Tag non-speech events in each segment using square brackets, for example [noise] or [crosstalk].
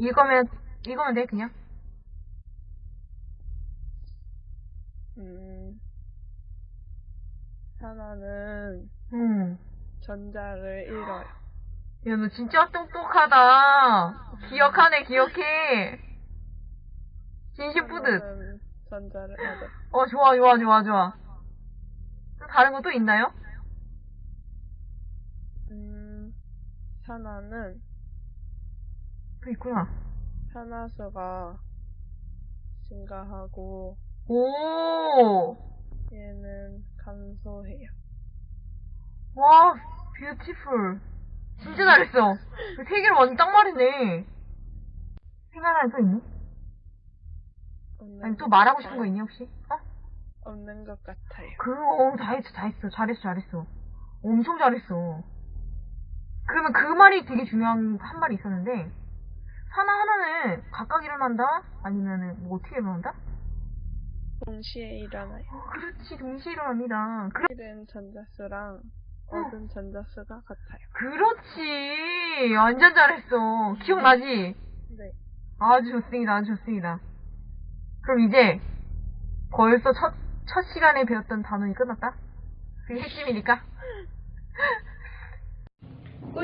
이거면, 이거면 돼, 그냥. 음, 하나는 응. 전자를 잃어요. 야, 너 진짜 똑똑하다. 기억하네, 기억해. 진심 뿌듯. 전자를 얻어요. 어, 좋아, 좋아, 좋아, 좋아. 또 다른 거 또 있나요? 음, 하나는 또 있구나. 산화수가 증가하고 오! 얘는 감소해요. 와, 뷰티풀. 진짜 잘했어. 그세 개를 완전 딱 말이네. 생각나는 또 있니? 아니, 또것 말하고 싶은 같아요. 거 있니, 혹시? 어? 없는 것 같아요. 그거, 다 했어, 다 했어. 잘했어, 잘했어. 엄청 잘했어. 그러면 그 말이 되게 중요한 한 말이 있었는데, 하나 하나는 각각 일어난다? 아니면은, 뭐 어떻게 일어난다? 동시에 일어나요. 어, 그렇지, 동시에 일어납니다. 그, 잃은 전자수랑 얻은 전자수가 같아요. 그렇지. 완전 잘했어. 기억나지? 네. 아주 좋습니다, 아주 좋습니다. 그럼 이제, 벌써 첫, 첫 시간에 배웠던 단원이 끝났다? 그게 핵심이니까. [laughs]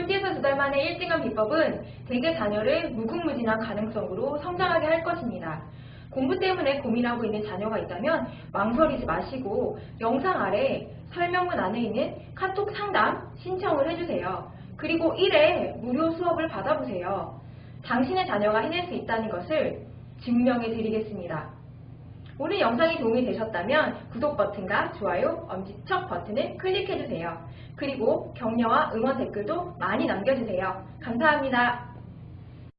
꼴찌에서 두 달 만에 1등한 비법은 대개 자녀를 무궁무진한 가능성으로 성장하게 할 것입니다. 공부 때문에 고민하고 있는 자녀가 있다면 망설이지 마시고 영상 아래 설명문 안에 있는 카톡 상담 신청을 해주세요. 그리고 1회 무료 수업을 받아보세요. 당신의 자녀가 해낼 수 있다는 것을 증명해 드리겠습니다. 오늘 영상이 도움이 되셨다면 구독 버튼과 좋아요, 엄지척 버튼을 클릭해주세요. 그리고 격려와 응원 댓글도 많이 남겨주세요. 감사합니다.